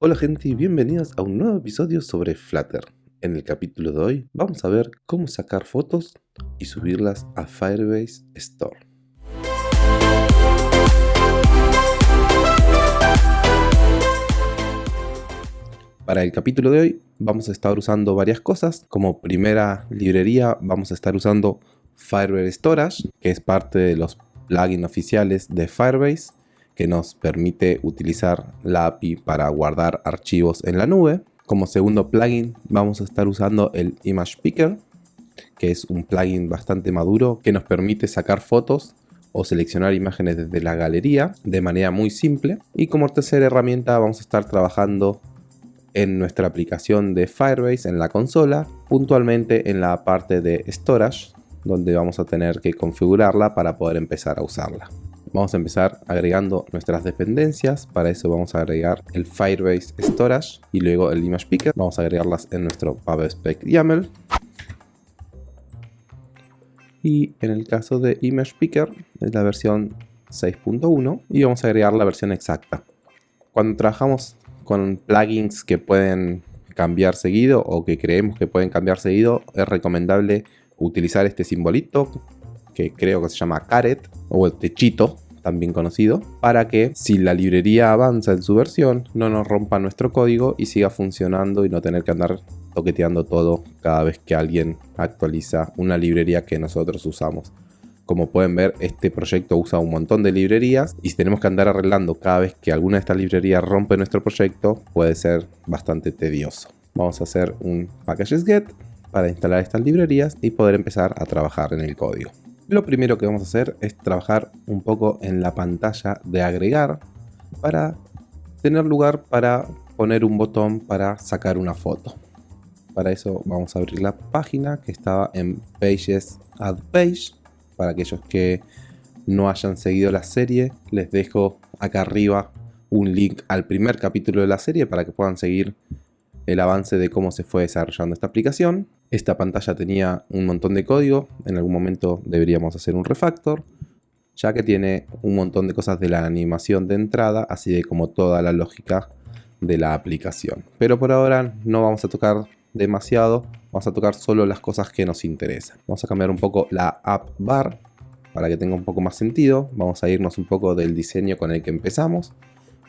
Hola gente y bienvenidos a un nuevo episodio sobre Flutter. En el capítulo de hoy vamos a ver cómo sacar fotos y subirlas a Firebase Store. Para el capítulo de hoy vamos a estar usando varias cosas. Como primera librería vamos a estar usando Firebase Storage, que es parte de los plugins oficiales de Firebase que nos permite utilizar la API para guardar archivos en la nube. Como segundo plugin vamos a estar usando el Image Picker, que es un plugin bastante maduro que nos permite sacar fotos o seleccionar imágenes desde la galería de manera muy simple. Y como tercera herramienta vamos a estar trabajando en nuestra aplicación de Firebase en la consola, puntualmente en la parte de Storage, donde vamos a tener que configurarla para poder empezar a usarla. Vamos a empezar agregando nuestras dependencias. Para eso vamos a agregar el Firebase Storage y luego el Image Picker. Vamos a agregarlas en nuestro PubSpec YAML. Y en el caso de Image Picker es la versión 6.1 y vamos a agregar la versión exacta. Cuando trabajamos con plugins que pueden cambiar seguido o que creemos que pueden cambiar seguido, es recomendable utilizar este simbolito que creo que se llama caret o el techito también conocido, para que si la librería avanza en su versión no nos rompa nuestro código y siga funcionando y no tener que andar toqueteando todo cada vez que alguien actualiza una librería que nosotros usamos. Como pueden ver, este proyecto usa un montón de librerías y si tenemos que andar arreglando cada vez que alguna de estas librerías rompe nuestro proyecto, puede ser bastante tedioso. Vamos a hacer un packages get para instalar estas librerías y poder empezar a trabajar en el código. Lo primero que vamos a hacer es trabajar un poco en la pantalla de agregar para tener lugar para poner un botón para sacar una foto. Para eso vamos a abrir la página que estaba en Pages Add Page. Para aquellos que no hayan seguido la serie, les dejo acá arriba un link al primer capítulo de la serie para que puedan seguir el avance de cómo se fue desarrollando esta aplicación. Esta pantalla tenía un montón de código, en algún momento deberíamos hacer un refactor, ya que tiene un montón de cosas de la animación de entrada, así de como toda la lógica de la aplicación. Pero por ahora no vamos a tocar demasiado, vamos a tocar solo las cosas que nos interesan. Vamos a cambiar un poco la app bar para que tenga un poco más sentido. Vamos a irnos un poco del diseño con el que empezamos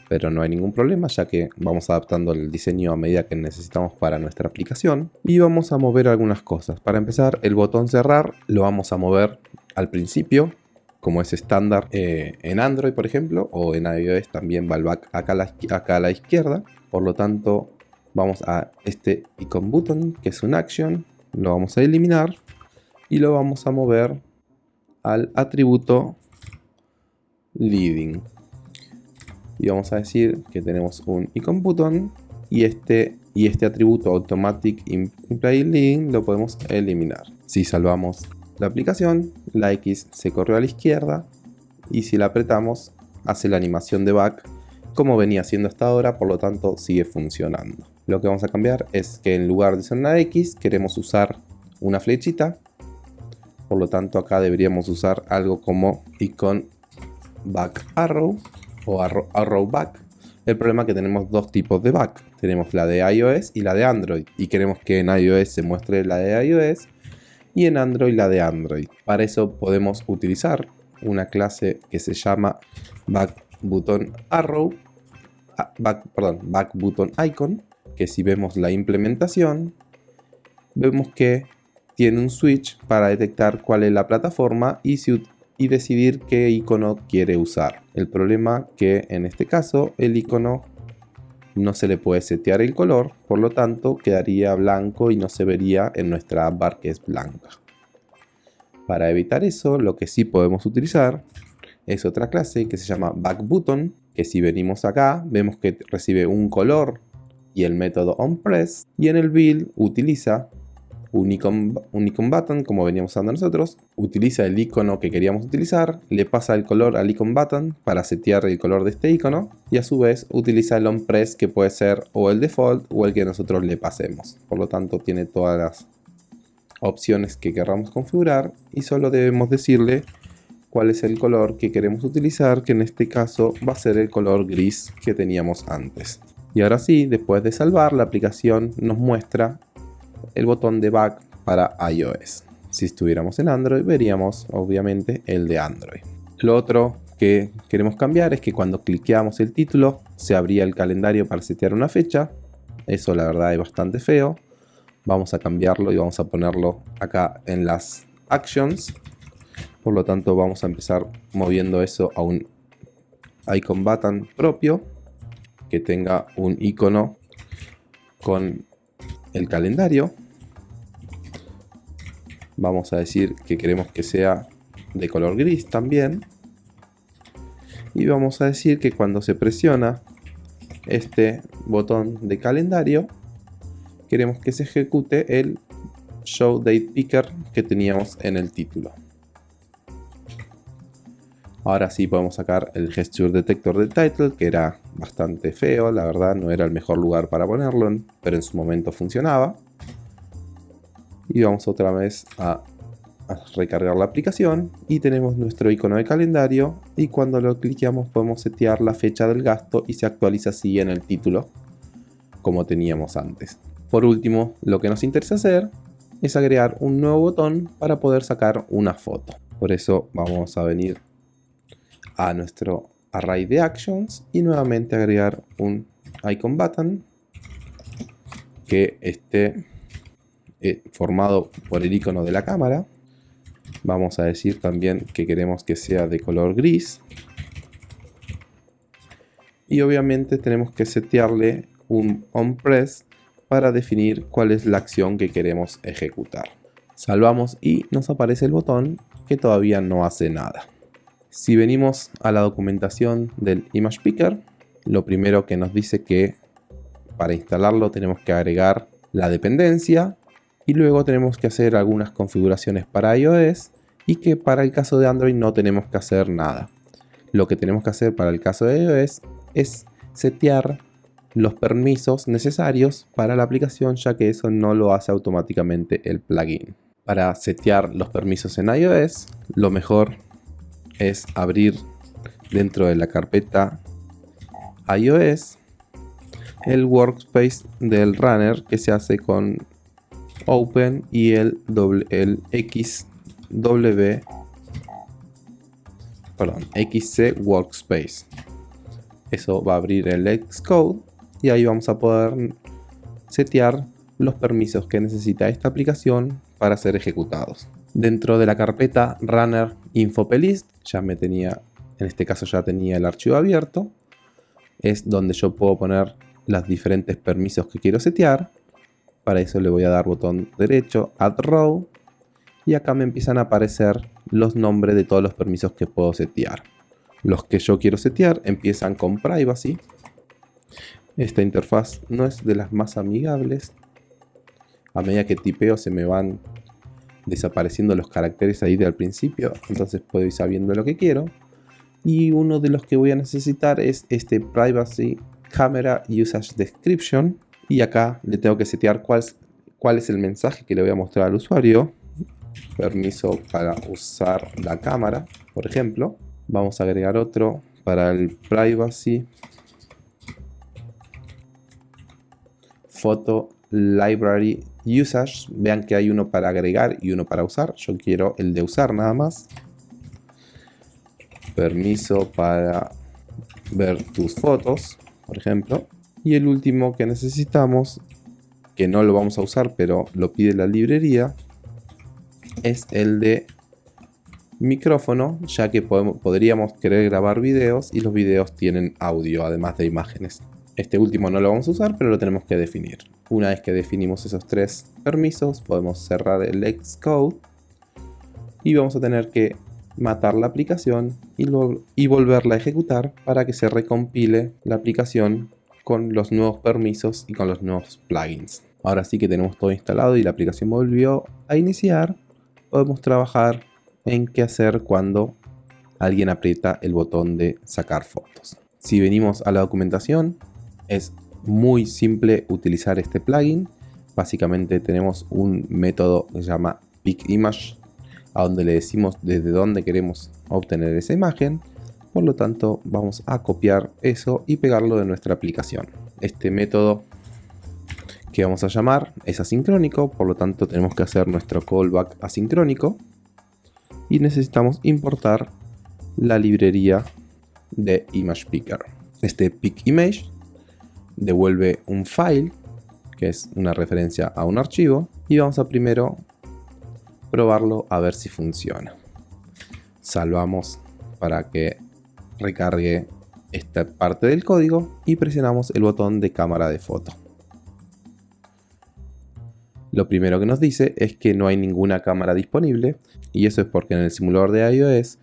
pero no hay ningún problema ya que vamos adaptando el diseño a medida que necesitamos para nuestra aplicación. Y vamos a mover algunas cosas. Para empezar el botón cerrar lo vamos a mover al principio como es estándar eh, en Android por ejemplo o en iOS también va el back acá a, la, acá a la izquierda. Por lo tanto vamos a este icon button que es un action lo vamos a eliminar y lo vamos a mover al atributo leading y vamos a decir que tenemos un icon button y este, y este atributo automatic imply link lo podemos eliminar. Si salvamos la aplicación, la X se corrió a la izquierda y si la apretamos hace la animación de back como venía haciendo hasta ahora, por lo tanto sigue funcionando. Lo que vamos a cambiar es que en lugar de ser una X queremos usar una flechita, por lo tanto acá deberíamos usar algo como icon back arrow o arrow back. El problema es que tenemos dos tipos de back. Tenemos la de iOS y la de Android. Y queremos que en iOS se muestre la de iOS y en Android la de Android. Para eso podemos utilizar una clase que se llama back button arrow, ah, back, perdón, back button icon, que si vemos la implementación, vemos que tiene un switch para detectar cuál es la plataforma y si y decidir qué icono quiere usar. El problema que en este caso el icono no se le puede setear el color, por lo tanto quedaría blanco y no se vería en nuestra bar que es blanca. Para evitar eso, lo que sí podemos utilizar es otra clase que se llama backButton, que si venimos acá, vemos que recibe un color y el método onPress, y en el build utiliza un icon, button como veníamos usando nosotros, utiliza el icono que queríamos utilizar, le pasa el color al icon button para setear el color de este icono y a su vez utiliza el onPress que puede ser o el default o el que nosotros le pasemos. Por lo tanto tiene todas las opciones que queramos configurar y solo debemos decirle cuál es el color que queremos utilizar que en este caso va a ser el color gris que teníamos antes. Y ahora sí, después de salvar, la aplicación nos muestra el botón de back para iOS. Si estuviéramos en Android, veríamos obviamente el de Android. Lo otro que queremos cambiar es que cuando cliqueamos el título, se abría el calendario para setear una fecha. Eso la verdad es bastante feo. Vamos a cambiarlo y vamos a ponerlo acá en las actions. Por lo tanto vamos a empezar moviendo eso a un icon button propio que tenga un icono con el calendario. Vamos a decir que queremos que sea de color gris también. Y vamos a decir que cuando se presiona este botón de calendario, queremos que se ejecute el Show Date Picker que teníamos en el título. Ahora sí podemos sacar el Gesture Detector de Title, que era bastante feo, la verdad no era el mejor lugar para ponerlo, pero en su momento funcionaba. Y vamos otra vez a, recargar la aplicación y tenemos nuestro icono de calendario y cuando lo cliqueamos podemos setear la fecha del gasto y se actualiza así en el título como teníamos antes. Por último, lo que nos interesa hacer es agregar un nuevo botón para poder sacar una foto. Por eso vamos a venir a nuestro array de actions y nuevamente agregar un icon button que esté eh, formado por el icono de la cámara. Vamos a decir también que queremos que sea de color gris. Y obviamente tenemos que setearle un onPress para definir cuál es la acción que queremos ejecutar. Salvamos y nos aparece el botón que todavía no hace nada. Si venimos a la documentación del Image Picker, lo primero que nos dice que para instalarlo tenemos que agregar la dependencia y luego tenemos que hacer algunas configuraciones para iOS y que para el caso de Android no tenemos que hacer nada. Lo que tenemos que hacer para el caso de iOS es setear los permisos necesarios para la aplicación ya que eso no lo hace automáticamente el plugin. Para setear los permisos en iOS, lo mejor es abrir dentro de la carpeta iOS el workspace del runner que se hace con open y el, el XW perdón, XC workspace. Eso va a abrir el Xcode y ahí vamos a poder setear los permisos que necesita esta aplicación para ser ejecutados dentro de la carpeta runner infopelist ya me tenía, en este caso ya tenía el archivo abierto, es donde yo puedo poner los diferentes permisos que quiero setear. Para eso le voy a dar botón derecho, Add Row, y acá me empiezan a aparecer los nombres de todos los permisos que puedo setear. Los que yo quiero setear empiezan con Privacy. Esta interfaz no es de las más amigables. A medida que tipeo se me van desapareciendo los caracteres ahí del principio, entonces puedo ir sabiendo lo que quiero. Y uno de los que voy a necesitar es este Privacy Camera Usage Description. Y acá le tengo que setear cuál, cuál es el mensaje que le voy a mostrar al usuario. Permiso para usar la cámara, por ejemplo. Vamos a agregar otro para el Privacy Photo Library Usage, vean que hay uno para agregar y uno para usar. Yo quiero el de usar nada más. Permiso para ver tus fotos, por ejemplo. Y el último que necesitamos, que no lo vamos a usar, pero lo pide la librería, es el de micrófono, ya que podríamos querer grabar videos y los videos tienen audio, además de imágenes. Este último no lo vamos a usar, pero lo tenemos que definir. Una vez que definimos esos tres permisos, podemos cerrar el Xcode y vamos a tener que matar la aplicación y, volverla a ejecutar para que se recompile la aplicación con los nuevos permisos y con los nuevos plugins. Ahora sí que tenemos todo instalado y la aplicación volvió a iniciar, podemos trabajar en qué hacer cuando alguien aprieta el botón de sacar fotos. Si venimos a la documentación, es muy simple utilizar este plugin. Básicamente tenemos un método que se llama PickImage, a donde le decimos desde dónde queremos obtener esa imagen. Por lo tanto, vamos a copiar eso y pegarlo de nuestra aplicación. este método que vamos a llamar es asincrónico, por lo tanto tenemos que hacer nuestro callback asincrónico y necesitamos importar la librería de Image Picker. Este pick image devuelve un file que es una referencia a un archivo y vamos a primero probarlo a ver si funciona. Salvamos para que recargue esta parte del código y presionamos el botón de cámara de foto. Lo primero que nos dice es que no hay ninguna cámara disponible y eso es porque en el simulador de iOS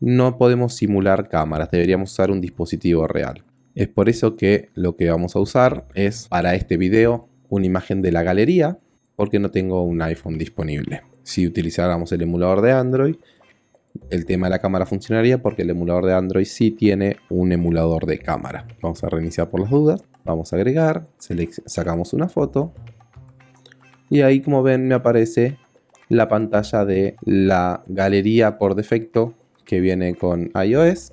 no podemos simular cámaras, deberíamos usar un dispositivo real. Es por eso que lo que vamos a usar es para este video una imagen de la galería porque no tengo un iPhone disponible. Si utilizáramos el emulador de Android, el tema de la cámara funcionaría porque el emulador de Android sí tiene un emulador de cámara. Vamos a reiniciar por las dudas, vamos a agregar, sacamos una foto y ahí como ven me aparece la pantalla de la galería por defecto que viene con iOS.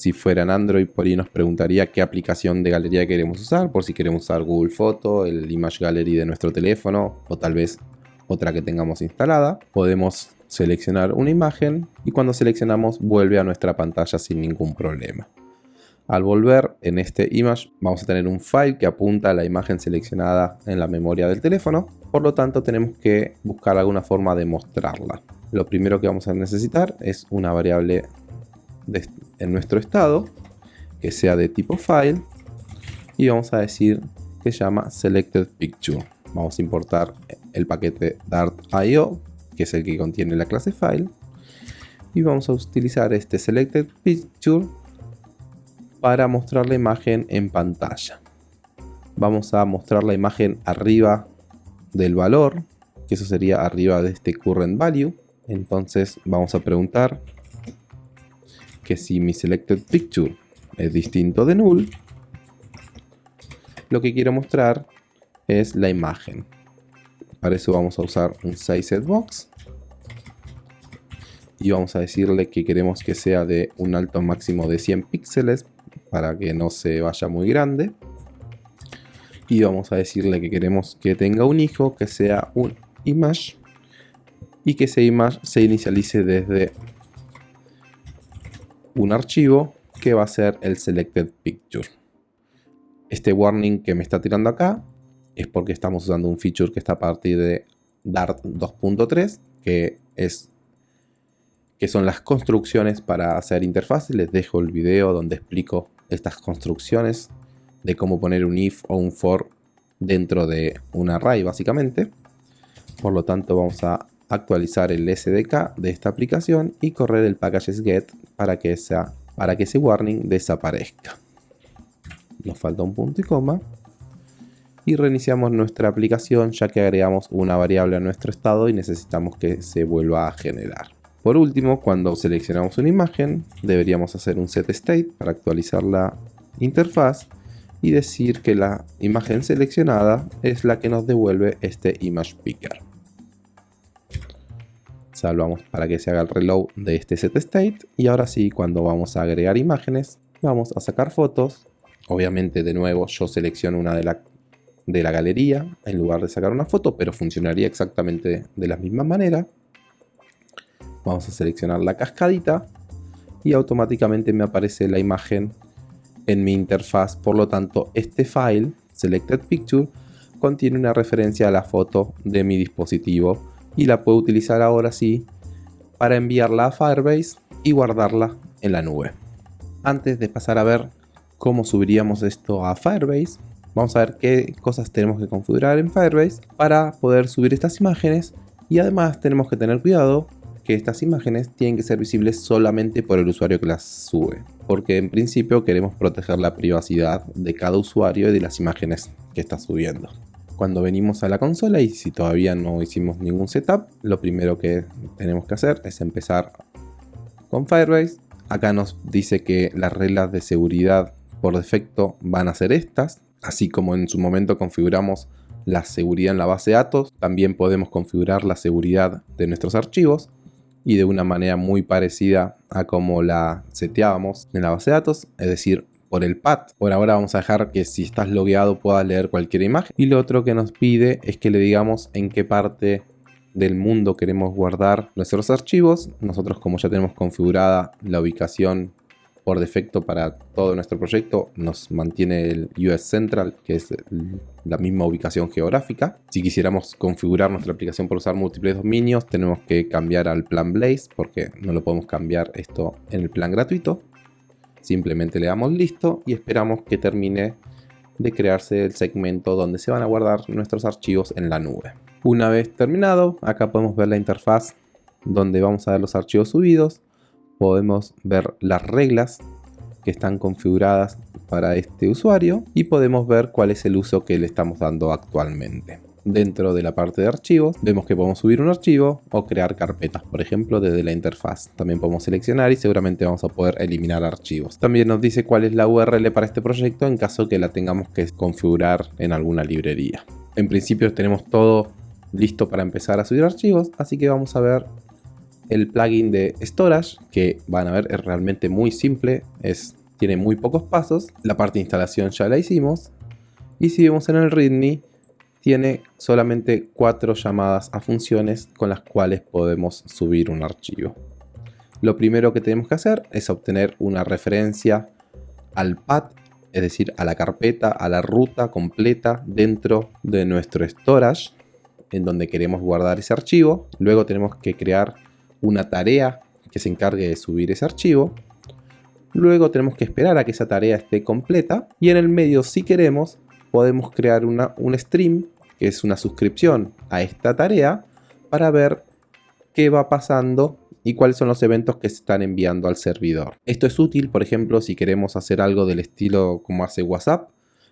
Si fuera en Android, por ahí nos preguntaría qué aplicación de galería queremos usar, por si queremos usar Google Photo, el Image Gallery de nuestro teléfono o tal vez otra que tengamos instalada. Podemos seleccionar una imagen y cuando seleccionamos vuelve a nuestra pantalla sin ningún problema. Al volver en este image vamos a tener un file que apunta a la imagen seleccionada en la memoria del teléfono, por lo tanto tenemos que buscar alguna forma de mostrarla. Lo primero que vamos a necesitar es una variable en nuestro estado que sea de tipo file y vamos a decir que se llama selected picture. Vamos a importar el paquete dart.io que es el que contiene la clase file y vamos a utilizar este selected picture para mostrar la imagen en pantalla. Vamos a mostrar la imagen arriba del valor, que eso sería arriba de este current value. Entonces vamos a preguntar que si mi selected picture es distinto de null, lo que quiero mostrar es la imagen. Para eso vamos a usar un box y vamos a decirle que queremos que sea de un alto máximo de 100 píxeles para que no se vaya muy grande. Y vamos a decirle que queremos que tenga un hijo que sea un image y que ese image se inicialice desde un archivo que va a ser el selected picture. Este warning que me está tirando acá es porque estamos usando un feature que está a partir de Dart 2.3 que es que son las construcciones para hacer interfaces. Les dejo el video donde explico estas construcciones de cómo poner un if o un for dentro de un array básicamente. Por lo tanto vamos a actualizar el SDK de esta aplicación y correr el packages get para que, para que ese warning desaparezca. Nos falta un punto y coma. Y reiniciamos nuestra aplicación ya que agregamos una variable a nuestro estado y necesitamos que se vuelva a generar. Por último, cuando seleccionamos una imagen, deberíamos hacer un set state para actualizar la interfaz y decir que la imagen seleccionada es la que nos devuelve este image picker. Salvamos para que se haga el reload de este set state y ahora sí, cuando vamos a agregar imágenes, vamos a sacar fotos. Obviamente, de nuevo, yo selecciono una de la, de la galería en lugar de sacar una foto, pero funcionaría exactamente de la misma manera. Vamos a seleccionar la cascadita y automáticamente me aparece la imagen en mi interfaz. Por lo tanto, este file, Selected Picture, contiene una referencia a la foto de mi dispositivo y la puedo utilizar ahora sí para enviarla a Firebase y guardarla en la nube. Antes de pasar a ver cómo subiríamos esto a Firebase, vamos a ver qué cosas tenemos que configurar en Firebase para poder subir estas imágenes y además tenemos que tener cuidado que estas imágenes tienen que ser visibles solamente por el usuario que las sube, porque en principio queremos proteger la privacidad de cada usuario y de las imágenes que está subiendo. Cuando venimos a la consola y si todavía no hicimos ningún setup, lo primero que tenemos que hacer es empezar con Firebase. Acá nos dice que las reglas de seguridad por defecto van a ser estas, así como en su momento configuramos la seguridad en la base de datos, también podemos configurar la seguridad de nuestros archivos y de una manera muy parecida a como la seteábamos en la base de datos, es decir, por el pad. Por ahora vamos a dejar que si estás logueado puedas leer cualquier imagen. Y lo otro que nos pide es que le digamos en qué parte del mundo queremos guardar nuestros archivos. Nosotros como ya tenemos configurada la ubicación por defecto para todo nuestro proyecto nos mantiene el US Central, que es la misma ubicación geográfica. Si quisiéramos configurar nuestra aplicación para usar múltiples dominios, tenemos que cambiar al plan Blaze, porque no lo podemos cambiar esto en el plan gratuito. Simplemente le damos listo y esperamos que termine de crearse el segmento donde se van a guardar nuestros archivos en la nube. Una vez terminado, acá podemos ver la interfaz donde vamos a ver los archivos subidos podemos ver las reglas que están configuradas para este usuario y podemos ver cuál es el uso que le estamos dando actualmente. Dentro de la parte de archivos vemos que podemos subir un archivo o crear carpetas, por ejemplo desde la interfaz. También podemos seleccionar y seguramente vamos a poder eliminar archivos. También nos dice cuál es la URL para este proyecto en caso que la tengamos que configurar en alguna librería. En principio tenemos todo listo para empezar a subir archivos, así que vamos a ver el plugin de Storage, que van a ver es realmente muy simple, es, tiene muy pocos pasos. La parte de instalación ya la hicimos. Y si vemos en el README, tiene solamente cuatro llamadas a funciones con las cuales podemos subir un archivo. Lo primero que tenemos que hacer es obtener una referencia al path, es decir, a la carpeta, a la ruta completa dentro de nuestro storage, en donde queremos guardar ese archivo. Luego tenemos que crear una tarea que se encargue de subir ese archivo. Luego tenemos que esperar a que esa tarea esté completa. Y en el medio, si queremos, podemos crear una, un stream, que es una suscripción a esta tarea, para ver qué va pasando y cuáles son los eventos que se están enviando al servidor. Esto es útil, por ejemplo, si queremos hacer algo del estilo como hace WhatsApp,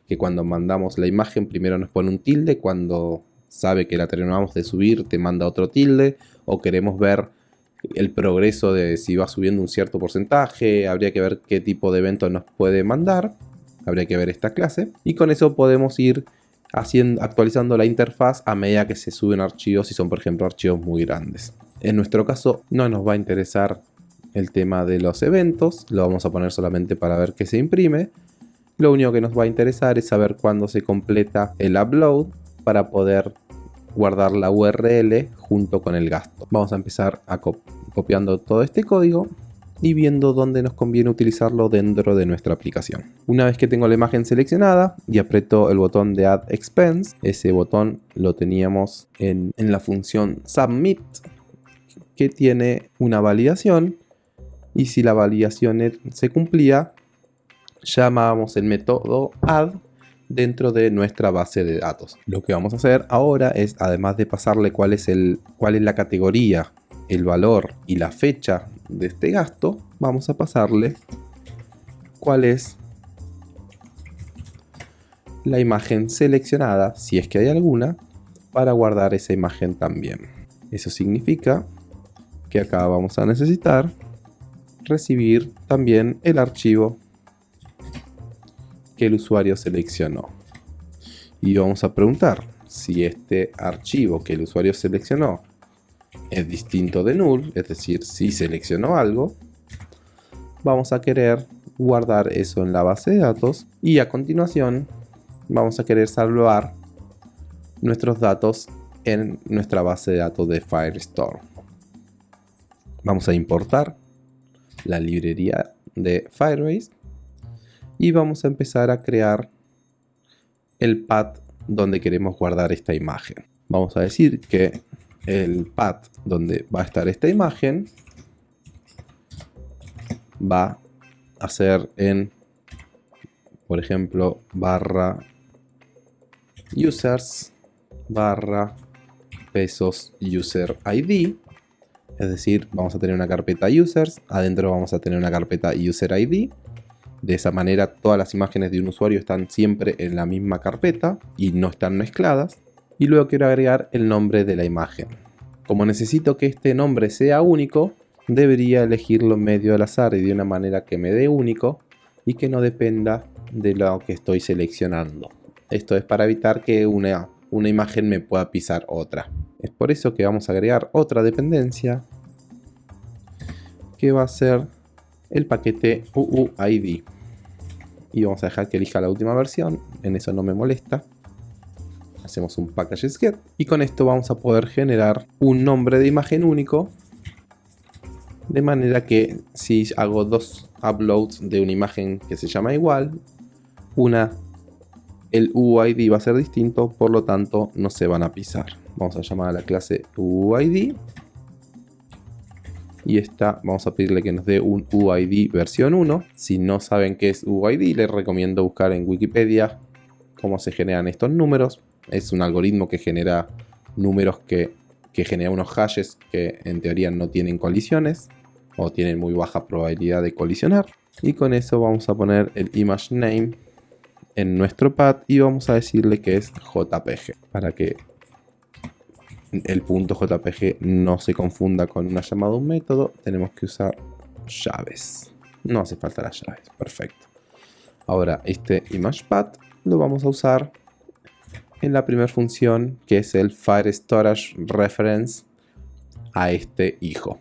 que cuando mandamos la imagen primero nos pone un tilde, cuando sabe que la terminamos de subir te manda otro tilde, o queremos ver el progreso de si va subiendo un cierto porcentaje, habría que ver qué tipo de evento nos puede mandar, habría que ver esta clase, y con eso podemos ir haciendo, actualizando la interfaz a medida que se suben archivos, si son por ejemplo archivos muy grandes. En nuestro caso no nos va a interesar el tema de los eventos, lo vamos a poner solamente para ver que se imprime. Lo único que nos va a interesar es saber cuándo se completa el upload para poder guardar la URL junto con el gasto. Vamos a empezar a copiando todo este código y viendo dónde nos conviene utilizarlo dentro de nuestra aplicación. Una vez que tengo la imagen seleccionada y aprieto el botón de Add Expense, ese botón lo teníamos en, en la función Submit, que tiene una validación y si la validación se cumplía, llamábamos el método add dentro de nuestra base de datos. Lo que vamos a hacer ahora es, además de pasarle cuál es, el, cuál es la categoría, el valor y la fecha de este gasto, vamos a pasarle cuál es la imagen seleccionada, si es que hay alguna, para guardar esa imagen también. Eso significa que acá vamos a necesitar recibir también el archivo que el usuario seleccionó. Y vamos a preguntar si este archivo que el usuario seleccionó es distinto de null, es decir, si seleccionó algo, vamos a querer guardar eso en la base de datos y a continuación vamos a querer salvar nuestros datos en nuestra base de datos de Firestore. Vamos a importar la librería de Firebase y vamos a empezar a crear el path donde queremos guardar esta imagen. Vamos a decir que el path donde va a estar esta imagen va a ser en, por ejemplo, barra users barra pesos user ID. Es decir, vamos a tener una carpeta users, adentro vamos a tener una carpeta user ID de esa manera todas las imágenes de un usuario están siempre en la misma carpeta y no están mezcladas. Y luego quiero agregar el nombre de la imagen. Como necesito que este nombre sea único, debería elegirlo medio al azar y de una manera que me dé único y que no dependa de lo que estoy seleccionando. Esto es para evitar que una, una imagen me pueda pisar otra. Es por eso que vamos a agregar otra dependencia que va a ser el paquete UUID. y vamos a dejar que elija la última versión, en eso no me molesta. Hacemos un packages get y con esto vamos a poder generar un nombre de imagen único de manera que si hago dos uploads de una imagen que se llama igual, una el UID va a ser distinto, por lo tanto no se van a pisar. Vamos a llamar a la clase UID y esta vamos a pedirle que nos dé un UID versión 1. Si no saben qué es UID, les recomiendo buscar en Wikipedia cómo se generan estos números. Es un algoritmo que genera números que, genera unos hashes que en teoría no tienen colisiones o tienen muy baja probabilidad de colisionar. Y con eso vamos a poner el image name en nuestro pad y vamos a decirle que es JPG para que el punto JPG no se confunda con una llamada a un método, tenemos que usar llaves. No hace falta las llaves, perfecto. Ahora este ImagePath lo vamos a usar en la primera función que es el Fire Storage Reference a este hijo.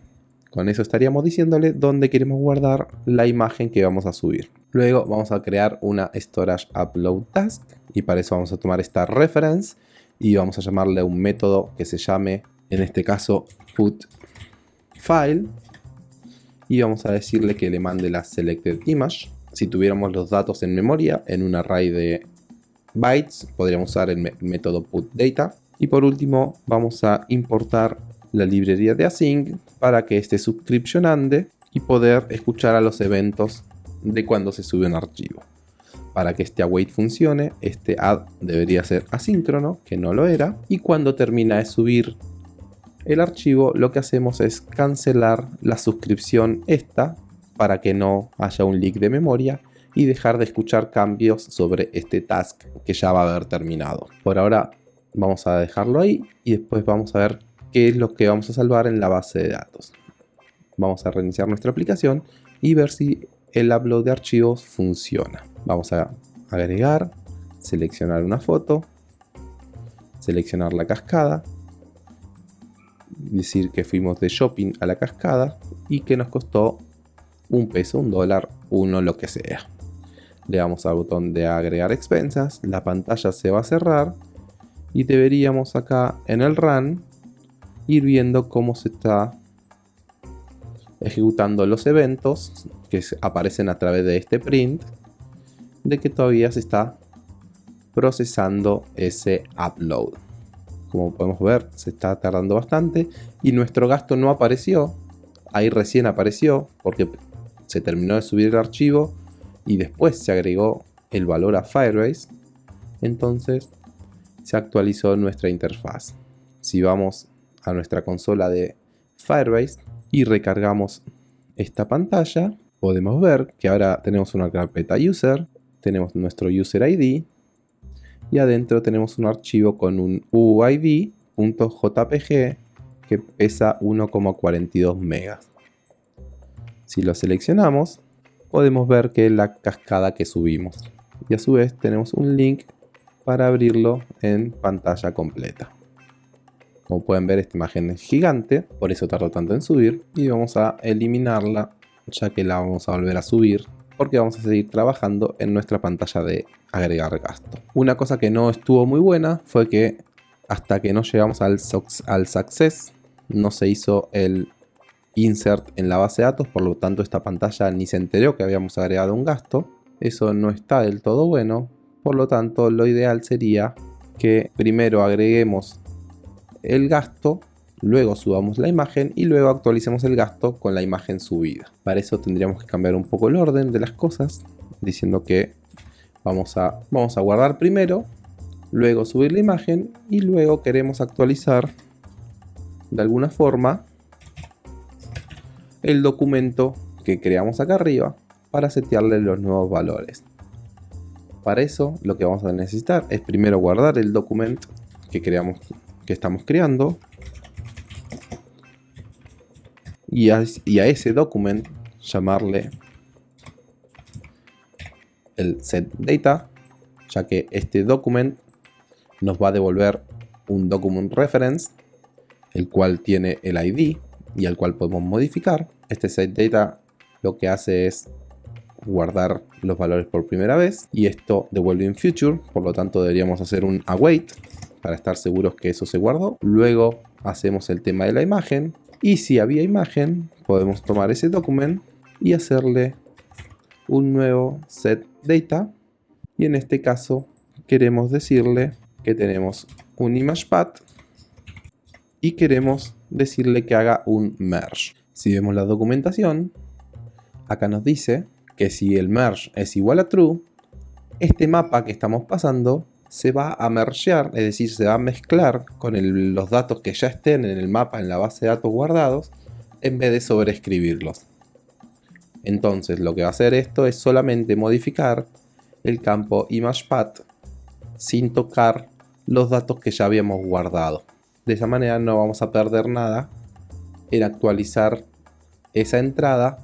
Con eso estaríamos diciéndole dónde queremos guardar la imagen que vamos a subir. Luego vamos a crear una Storage Upload Task y para eso vamos a tomar esta reference y vamos a llamarle un método que se llame, en este caso, put file y vamos a decirle que le mande la selected image. Si tuviéramos los datos en memoria, en un array de bytes, podríamos usar el método putData. Y por último, vamos a importar la librería de async para que subscription ande y poder escuchar a los eventos de cuando se sube un archivo para que este await funcione, este add debería ser asíncrono, que no lo era, y cuando termina de subir el archivo, lo que hacemos es cancelar la suscripción esta para que no haya un leak de memoria y dejar de escuchar cambios sobre este task que ya va a haber terminado. Por ahora vamos a dejarlo ahí y después vamos a ver qué es lo que vamos a salvar en la base de datos. Vamos a reiniciar nuestra aplicación y ver si el upload de archivos funciona. Vamos a agregar, seleccionar una foto, seleccionar la cascada, decir que fuimos de shopping a la cascada y que nos costó un peso, un dólar, uno, lo que sea. Le damos al botón de agregar expensas, la pantalla se va a cerrar y deberíamos acá en el run ir viendo cómo se está ejecutando los eventos que aparecen a través de este print de que todavía se está procesando ese upload. Como podemos ver, se está tardando bastante y nuestro gasto no apareció. Ahí recién apareció porque se terminó de subir el archivo y después se agregó el valor a Firebase. Entonces se actualizó nuestra interfaz. Si vamos a nuestra consola de Firebase y recargamos esta pantalla, podemos ver que ahora tenemos una carpeta user tenemos nuestro user ID y adentro tenemos un archivo con un UID.jpg que pesa 1,42 megas. Si lo seleccionamos, podemos ver que la cascada que subimos. Y a su vez tenemos un link para abrirlo en pantalla completa. Como pueden ver esta imagen es gigante, por eso tardó tanto en subir. Y vamos a eliminarla ya que la vamos a volver a subir porque vamos a seguir trabajando en nuestra pantalla de agregar gasto. Una cosa que no estuvo muy buena fue que hasta que no llegamos al success no se hizo el insert en la base de datos, por lo tanto esta pantalla ni se enteró que habíamos agregado un gasto. Eso no está del todo bueno, por lo tanto lo ideal sería que primero agreguemos el gasto luego subamos la imagen y luego actualicemos el gasto con la imagen subida. Para eso tendríamos que cambiar un poco el orden de las cosas, diciendo que vamos a, vamos a guardar primero, luego subir la imagen y luego queremos actualizar de alguna forma el documento que creamos acá arriba para setearle los nuevos valores. Para eso lo que vamos a necesitar es primero guardar el documento que creamos que estamos creando y a, ese document llamarle el set data ya que este document nos va a devolver un document reference el cual tiene el ID y al cual podemos modificar. Este set data lo que hace es guardar los valores por primera vez y esto devuelve in future, por lo tanto deberíamos hacer un await para estar seguros que eso se guardó. Luego hacemos el tema de la imagen y si había imagen podemos tomar ese documento y hacerle un nuevo set data. Y en este caso queremos decirle que tenemos un image path y queremos decirle que haga un merge. Si vemos la documentación, acá nos dice que si el merge es igual a true, este mapa que estamos pasando se va a mergear, es decir, se va a mezclar con los datos que ya estén en el mapa en la base de datos guardados, en vez de sobreescribirlos. Entonces lo que va a hacer esto es solamente modificar el campo ImagePath sin tocar los datos que ya habíamos guardado. De esa manera no vamos a perder nada en actualizar esa entrada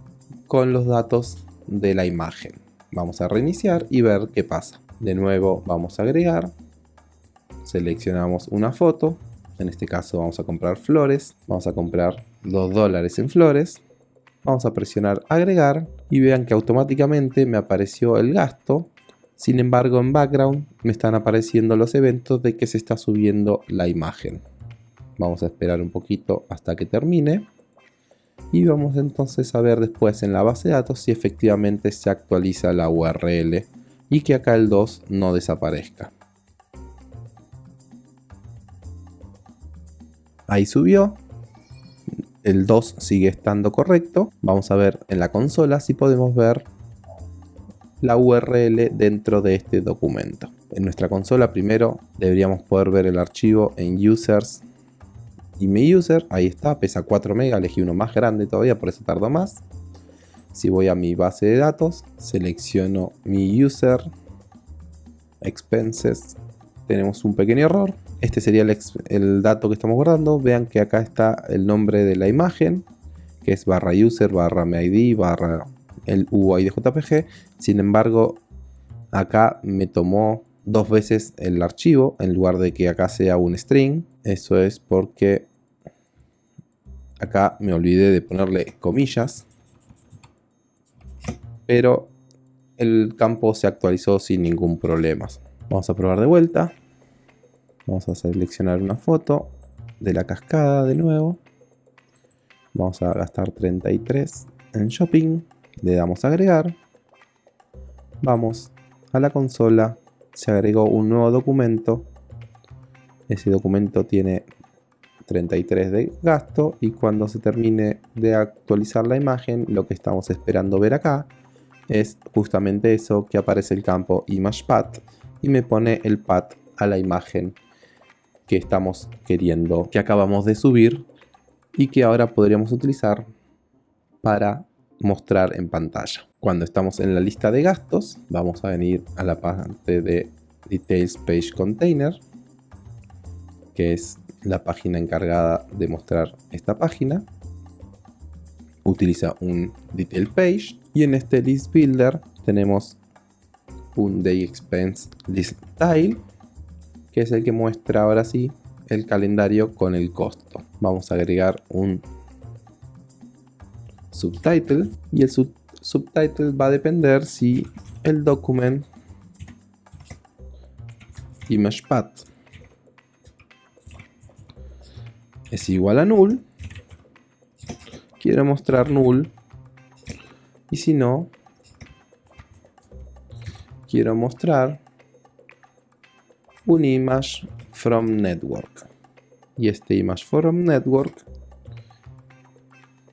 con los datos de la imagen. Vamos a reiniciar y ver qué pasa. De nuevo vamos a agregar, seleccionamos una foto, en este caso vamos a comprar flores, vamos a comprar 2 dólares en flores, vamos a presionar agregar y vean que automáticamente me apareció el gasto, sin embargo en background me están apareciendo los eventos de que se está subiendo la imagen. Vamos a esperar un poquito hasta que termine y vamos entonces a ver después en la base de datos si efectivamente se actualiza la URL y que acá el 2 no desaparezca. Ahí subió. El 2 sigue estando correcto. Vamos a ver en la consola si podemos ver la URL dentro de este documento. En nuestra consola primero deberíamos poder ver el archivo en users y mi user. Ahí está, pesa 4 MB, elegí uno más grande todavía, por eso tardo más. Si voy a mi base de datos, selecciono mi user, expenses, tenemos un pequeño error. Este sería el, dato que estamos guardando. Vean que acá está el nombre de la imagen, que es barra user, barra MID, barra el UID JPG. Sin embargo, acá me tomó dos veces el archivo en lugar de que acá sea un string. Eso es porque acá me olvidé de ponerle comillas. Pero el campo se actualizó sin ningún problema. Vamos a probar de vuelta. Vamos a seleccionar una foto de la cascada de nuevo. Vamos a gastar 33 en shopping. Le damos agregar. Vamos a la consola. Se agregó un nuevo documento. Ese documento tiene 33 de gasto y cuando se termine de actualizar la imagen lo que estamos esperando ver acá es justamente eso que aparece el campo ImagePath y me pone el path a la imagen que estamos queriendo, que acabamos de subir y que ahora podríamos utilizar para mostrar en pantalla. Cuando estamos en la lista de gastos, vamos a venir a la parte de Details Page Container, que es la página encargada de mostrar esta página. Utiliza un Detail Page y en este List Builder tenemos un Day Expense List Tile que es el que muestra ahora sí el calendario con el costo. Vamos a agregar un subtitle y el subtitle va a depender si el document ImagePath es igual a null. Quiero mostrar null y si no quiero mostrar un image from network. Y este image from network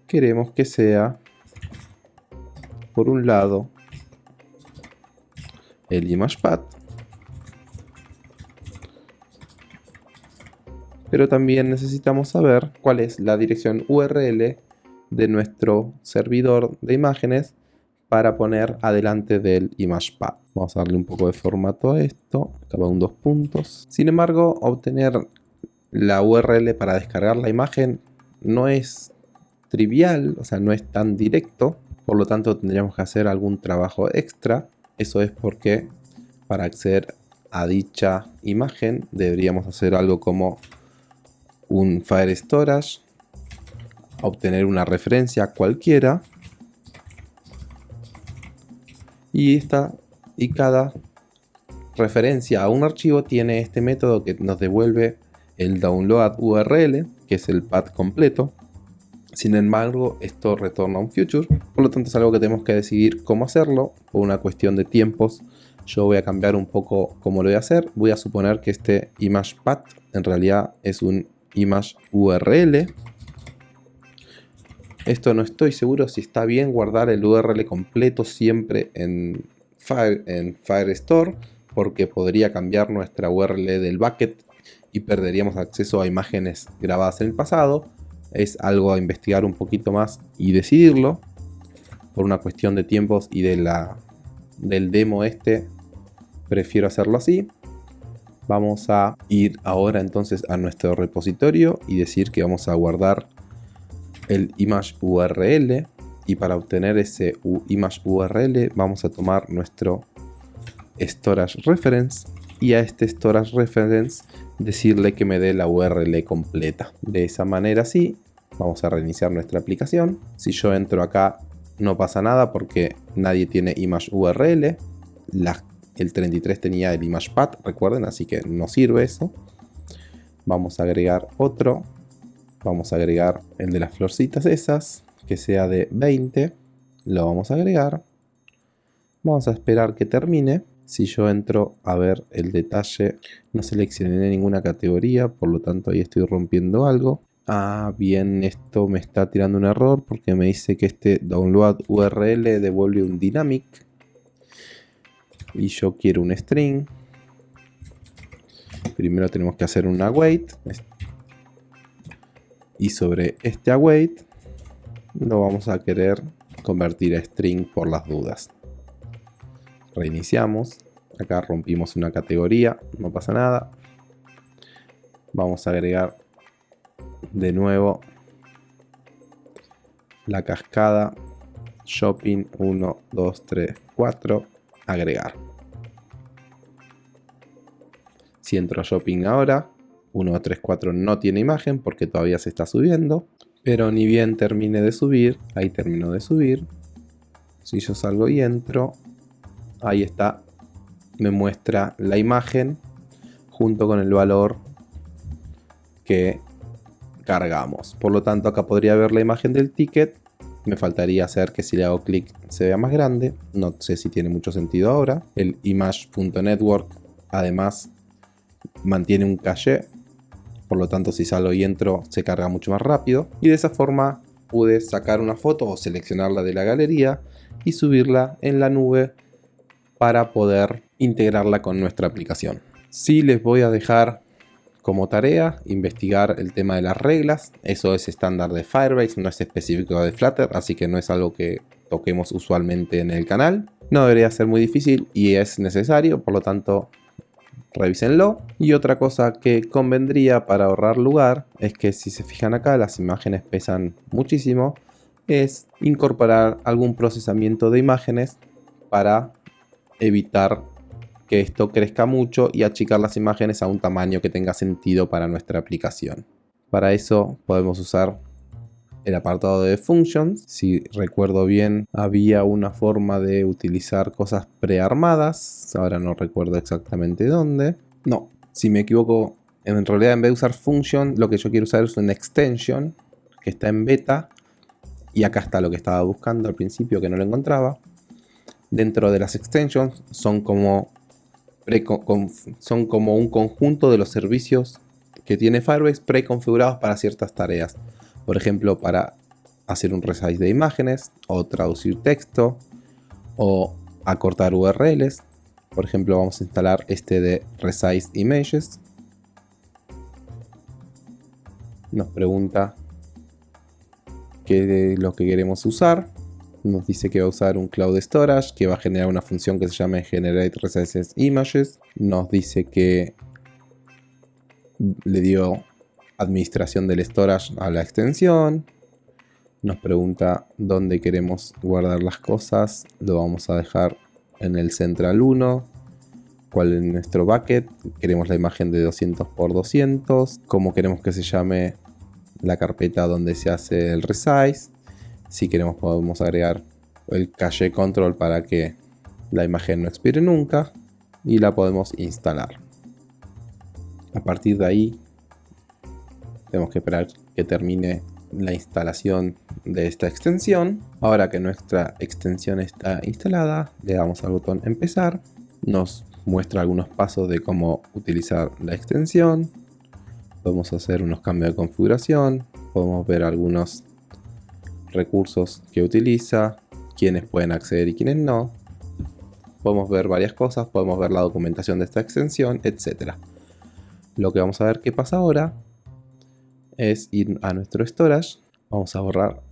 queremos que sea por un lado el image path pero también necesitamos saber cuál es la dirección URL de nuestro servidor de imágenes para poner adelante del ImagePad. Vamos a darle un poco de formato a esto, acaba un dos puntos. Sin embargo, obtener la URL para descargar la imagen no es trivial, o sea, no es tan directo, por lo tanto tendríamos que hacer algún trabajo extra. Eso es porque para acceder a dicha imagen deberíamos hacer algo como un Fire Storage, obtener una referencia cualquiera Y, esta, y cada referencia a un archivo tiene este método que nos devuelve el download URL, que es el path completo. Sin embargo, esto retorna un future, por lo tanto es algo que tenemos que decidir cómo hacerlo, por una cuestión de tiempos. Yo voy a cambiar un poco cómo lo voy a hacer. Voy a suponer que este image path en realidad es un image URL. Esto no estoy seguro si está bien guardar el URL completo siempre en, Fire, en Firestore, porque podría cambiar nuestra URL del bucket y perderíamos acceso a imágenes grabadas en el pasado es algo a investigar un poquito más y decidirlo. Por una cuestión de tiempos y de la, del demo este, prefiero hacerlo así. Vamos a ir ahora entonces a nuestro repositorio y decir que vamos a guardar el image URL. Y para obtener ese image URL vamos a tomar nuestro storage reference y a este storage reference decirle que me dé la URL completa. De esa manera sí, vamos a reiniciar nuestra aplicación. Si yo entro acá no pasa nada porque nadie tiene image URL. El 33 tenía el image path, recuerden, así que no sirve eso. Vamos a agregar otro. Vamos a agregar el de las florcitas esas, que sea de 20. Lo vamos a agregar. Vamos a esperar que termine. Si yo entro a ver el detalle, no seleccioné ninguna categoría, por lo tanto ahí estoy rompiendo algo. Ah, bien, esto me está tirando un error porque me dice que este download URL devuelve un dynamic. Y yo quiero un string. Primero tenemos que hacer un await. Y sobre este await lo vamos a querer convertir a string por las dudas reiniciamos. Acá rompimos una categoría, no pasa nada. Vamos a agregar de nuevo la cascada shopping 1, 2, 3, 4, agregar. Si entro a shopping ahora, 1, 2, 3, 4 no tiene imagen porque todavía se está subiendo. Pero ni bien termine de subir, ahí termino de subir. Si yo salgo y entro, ahí está, me muestra la imagen junto con el valor que cargamos. Por lo tanto, acá podría ver la imagen del ticket. Me faltaría hacer que si le hago clic se vea más grande. No sé si tiene mucho sentido ahora. El image.network además mantiene un caché. Por lo tanto, si salgo y entro se carga mucho más rápido. Y de esa forma pude sacar una foto o seleccionarla de la galería y subirla en la nube para poder integrarla con nuestra aplicación. Sí les voy a dejar como tarea investigar el tema de las reglas. Eso es estándar de Firebase, no es específico de Flutter, así que no es algo que toquemos usualmente en el canal. No debería ser muy difícil y es necesario, por lo tanto revísenlo. Y otra cosa que convendría para ahorrar lugar es que si se fijan acá las imágenes pesan muchísimo, es incorporar algún procesamiento de imágenes para evitar que esto crezca mucho y achicar las imágenes a un tamaño que tenga sentido para nuestra aplicación. Para eso podemos usar el apartado de Functions. Si recuerdo bien, había una forma de utilizar cosas prearmadas. Ahora no recuerdo exactamente dónde. No, si me equivoco, en realidad en vez de usar Function, lo que yo quiero usar es una extension que está en beta. Y acá está lo que estaba buscando al principio que no lo encontraba dentro de las extensions son como, son como un conjunto de los servicios que tiene Firebase preconfigurados para ciertas tareas. Por ejemplo, para hacer un resize de imágenes o traducir texto o acortar URLs. Por ejemplo, vamos a instalar este de resize images. Nos pregunta qué es lo que queremos usar nos dice que va a usar un Cloud Storage, que va a generar una función que se llama Generate Resize Images. Nos dice que le dio administración del storage a la extensión. Nos pregunta dónde queremos guardar las cosas. Lo vamos a dejar en el Central 1. ¿Cuál es nuestro bucket? Queremos la imagen de 200 x 200. ¿Cómo queremos que se llame la carpeta donde se hace el resize? Si queremos podemos agregar el cache control para que la imagen no expire nunca y la podemos instalar. A partir de ahí tenemos que esperar que termine la instalación de esta extensión. Ahora que nuestra extensión está instalada, le damos al botón empezar. Nos muestra algunos pasos de cómo utilizar la extensión. Podemos hacer unos cambios de configuración. Podemos ver algunos recursos que utiliza, quiénes pueden acceder y quiénes no. Podemos ver varias cosas, podemos ver la documentación de esta extensión, etc. Lo que vamos a ver qué pasa ahora es ir a nuestro storage. Vamos a borrar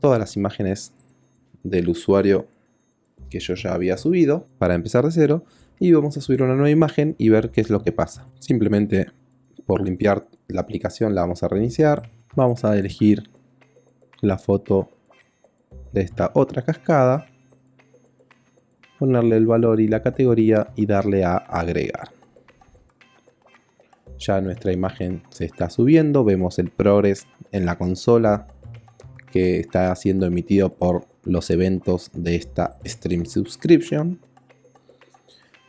todas las imágenes del usuario que yo ya había subido para empezar de cero y vamos a subir una nueva imagen y ver qué es lo que pasa. Simplemente por limpiar la aplicación la vamos a reiniciar. Vamos a elegir la foto de esta otra cascada, ponerle el valor y la categoría y darle a agregar. Ya nuestra imagen se está subiendo, vemos el progress en la consola que está siendo emitido por los eventos de esta Stream Subscription.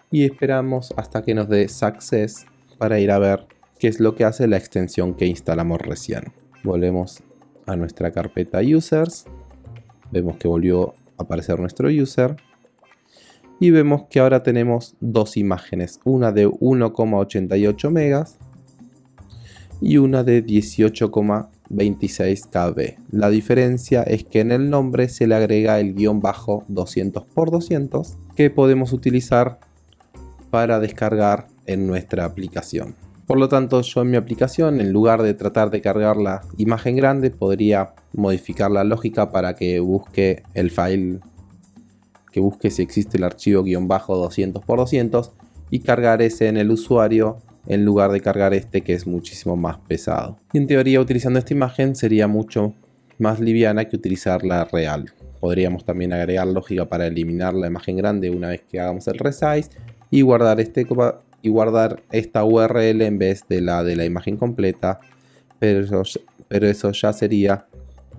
Y esperamos hasta que nos dé Success para ir a ver qué es lo que hace la extensión que instalamos recién. Volvemos a nuestra carpeta users. Vemos que volvió a aparecer nuestro user. Y vemos que ahora tenemos dos imágenes. Una de 1,88 megas y una de 18,26 KB. La diferencia es que en el nombre se le agrega el guion bajo 200 x 200 que podemos utilizar para descargar en nuestra aplicación. Por lo tanto, yo en mi aplicación, en lugar de tratar de cargar la imagen grande, podría modificar la lógica para que busque el file, que busque si existe el archivo guion bajo 200 x 200 y cargar ese en el usuario en lugar de cargar este que es muchísimo más pesado. Y en teoría utilizando esta imagen sería mucho más liviana que utilizar la real. Podríamos también agregar lógica para eliminar la imagen grande una vez que hagamos el resize y guardar este y guardar esta URL en vez de la de la imagen completa, pero eso, ya sería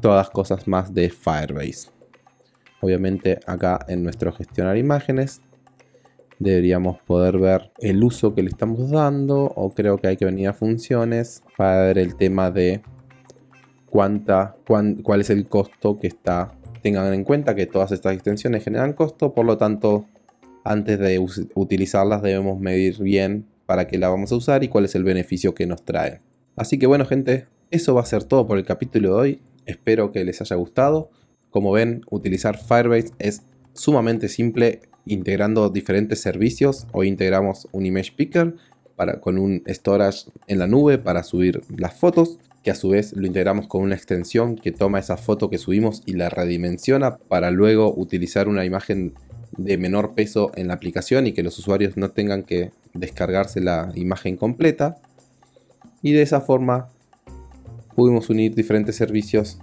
todas cosas más de Firebase. Obviamente acá en nuestro gestionar imágenes deberíamos poder ver el uso que le estamos dando o creo que hay que venir a funciones para ver el tema de cuánta, cuál es el costo que está. Tengan en cuenta que todas estas extensiones generan costo, por lo tanto antes de utilizarlas debemos medir bien para qué la vamos a usar y cuál es el beneficio que nos trae. Así que bueno gente, eso va a ser todo por el capítulo de hoy. Espero que les haya gustado. Como ven, utilizar Firebase es sumamente simple integrando diferentes servicios. Hoy integramos un Image Picker para, con un storage en la nube para subir las fotos que a su vez lo integramos con una extensión que toma esa foto que subimos y la redimensiona para luego utilizar una imagen de menor peso en la aplicación y que los usuarios no tengan que descargarse la imagen completa. Y de esa forma pudimos unir diferentes servicios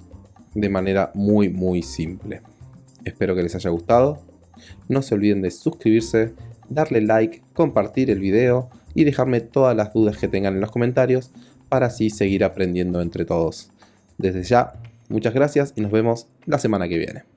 de manera muy muy simple. Espero que les haya gustado. No se olviden de suscribirse, darle like, compartir el video y dejarme todas las dudas que tengan en los comentarios para así seguir aprendiendo entre todos. Desde ya, muchas gracias y nos vemos la semana que viene.